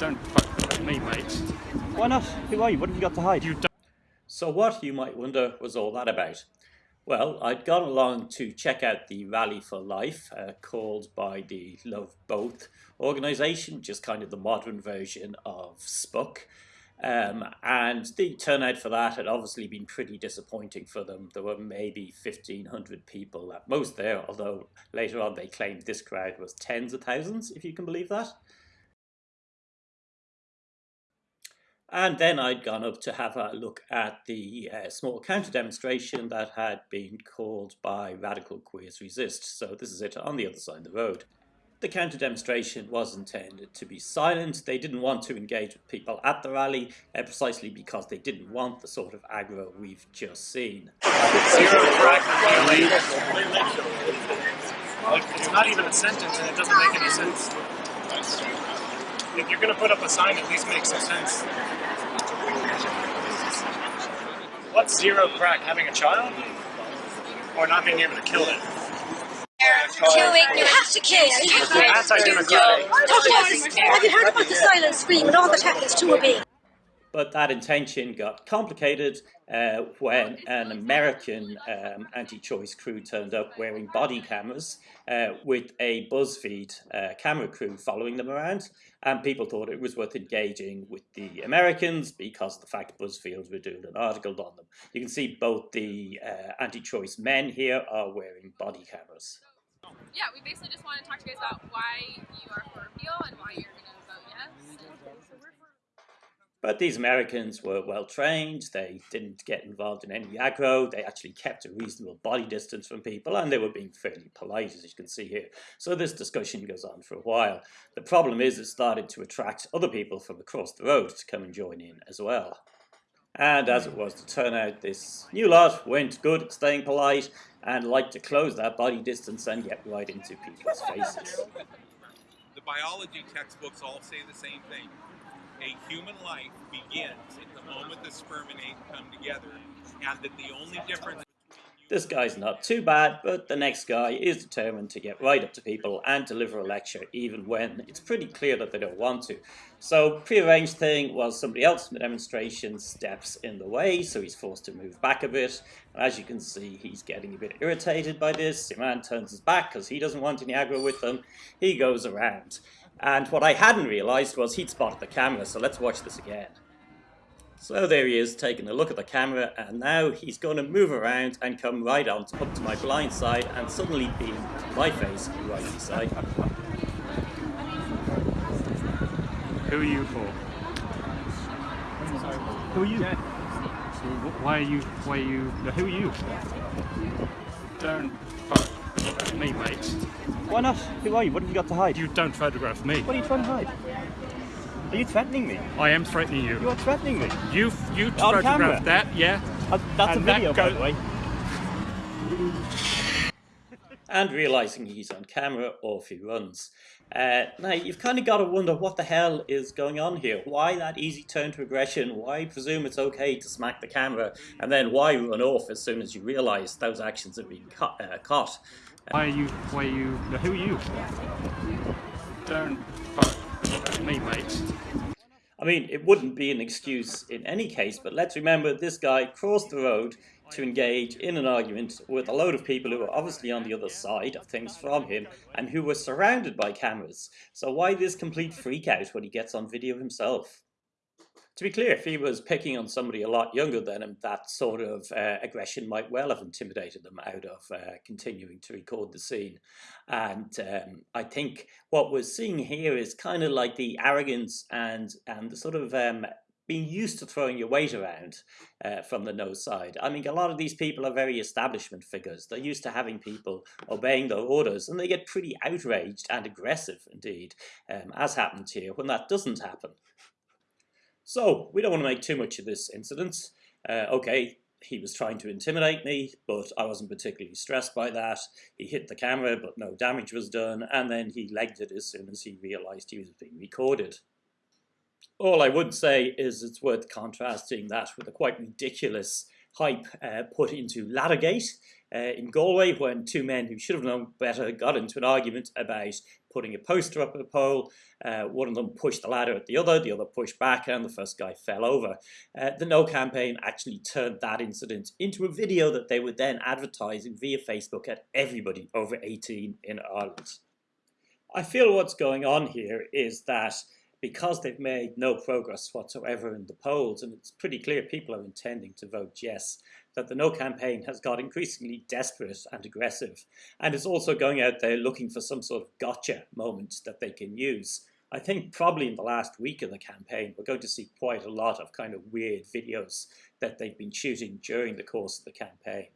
don't fuck with me, mate. Why not? Who are you? What have you got to hide? You don't. So what, you might wonder, was all that about? Well, I'd gone along to check out the Rally for Life, uh, called by the Love Both organisation, which is kind of the modern version of SPUC. Um, and the turnout for that had obviously been pretty disappointing for them. There were maybe 1,500 people at most there, although later on they claimed this crowd was tens of thousands, if you can believe that. And then I'd gone up to have a look at the uh, small counter demonstration that had been called by Radical Queers Resist. So this is it on the other side of the road. The counter demonstration was intended to be silent. They didn't want to engage with people at the rally uh, precisely because they didn't want the sort of aggro we've just seen. It's not even a sentence and it doesn't make any sense. If you're going to put up a sign, at least make some sense. What's zero crack? Having a child? Or not being able to kill it? Killing, you have to kill. You have to You're to us. Have you heard about the silent scream and all the tactics to obey? But that intention got complicated uh, when an American um, anti-choice crew turned up wearing body cameras uh, with a BuzzFeed uh, camera crew following them around. And people thought it was worth engaging with the Americans because of the fact BuzzFeed were doing an article on them. You can see both the uh, anti-choice men here are wearing body cameras. Yeah, we basically just want to talk to you guys about why you are for repeal and why you're going to vote yes. But these Americans were well trained, they didn't get involved in any aggro, they actually kept a reasonable body distance from people, and they were being fairly polite, as you can see here. So this discussion goes on for a while. The problem is it started to attract other people from across the road to come and join in as well. And as it was to turn out, this new lot went good at staying polite and liked to close that body distance and get right into people's faces. The biology textbooks all say the same thing. A human life begins at the moment the sperm and egg come together, and that the only difference This guy's not too bad, but the next guy is determined to get right up to people and deliver a lecture even when it's pretty clear that they don't want to. So pre-arranged thing was somebody else in the demonstration steps in the way, so he's forced to move back a bit. And as you can see, he's getting a bit irritated by this. The man turns his back because he doesn't want any aggro with them. He goes around. And what I hadn't realised was he'd spotted the camera, so let's watch this again. So there he is, taking a look at the camera, and now he's going to move around and come right on to, up to my blind side and suddenly beam my face right beside him. Who are you for? Who are you? Why are you? Why are you? Who are you? Don't fuck with me, mate. Why not? Who are you? What have you got to hide? You don't photograph me. What are you trying to hide? Are you threatening me? I am threatening you. You are threatening me. You you On photographed camera. that, yeah? Uh, that's And a that video, by go- the way. and realizing he's on camera, off he runs. Uh, now, you've kind of got to wonder what the hell is going on here. Why that easy turn to aggression? Why presume it's okay to smack the camera? And then why run off as soon as you realize those actions have been ca- uh, caught? Why are you? Why are you? no, Who are you? Don't fuck with me, mate. I mean, it wouldn't be an excuse in any case, but let's remember this guy crossed the road to engage in an argument with a load of people who were obviously on the other side of things from him and who were surrounded by cameras. So why this complete freak out when he gets on video himself? To be clear, if he was picking on somebody a lot younger than him, that sort of uh, aggression might well have intimidated them out of uh, continuing to record the scene. And um, I think what we're seeing here is kind of like the arrogance and and the sort of um, being used to throwing your weight around uh, from the no side. I mean, a lot of these people are very establishment figures. They're used to having people obeying their orders, and they get pretty outraged and aggressive indeed, um, as happened here, when that doesn't happen. So, we don't want to make too much of this incident. Uh, okay, he was trying to intimidate me, but I wasn't particularly stressed by that. He hit the camera, but no damage was done, and then he legged it as soon as he realized he was being recorded. All I would say is it's worth contrasting that with the quite ridiculous hype uh, put into Laddergate, uh, in Galway when two men who should have known better got into an argument about putting a poster up at a pole. Uh, one of them pushed the ladder at the other, the other pushed back, and the first guy fell over. Uh, the No campaign actually turned that incident into a video that they were then advertising via Facebook at everybody over 18 in Ireland. I feel what's going on here is that because they've made no progress whatsoever in the polls, and it's pretty clear people are intending to vote yes, that the No campaign has got increasingly desperate and aggressive, and is also going out there looking for some sort of gotcha moment that they can use. I think probably in the last week of the campaign, we're going to see quite a lot of kind of weird videos that they've been shooting during the course of the campaign.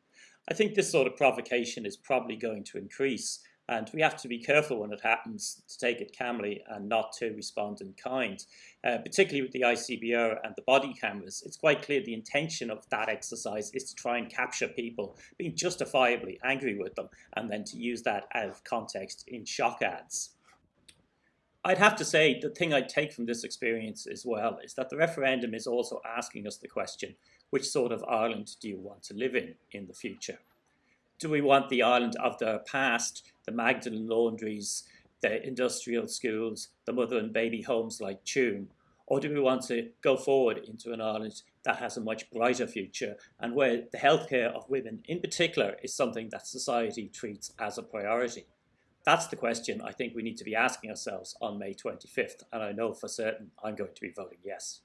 I think this sort of provocation is probably going to increase, and we have to be careful when it happens to take it calmly and not to respond in kind. Uh, particularly with the ICBR and the body cameras, it's quite clear the intention of that exercise is to try and capture people being justifiably angry with them and then to use that out of context in shock ads. I'd have to say the thing I take from this experience as well is that the referendum is also asking us the question, which sort of Ireland do you want to live in in the future? Do we want the Ireland of the past, the Magdalen laundries, the industrial schools, the mother and baby homes like Tuam, or do we want to go forward into an Ireland that has a much brighter future and where the healthcare of women in particular is something that society treats as a priority? That's the question I think we need to be asking ourselves on May 25th, and I know for certain I'm going to be voting yes.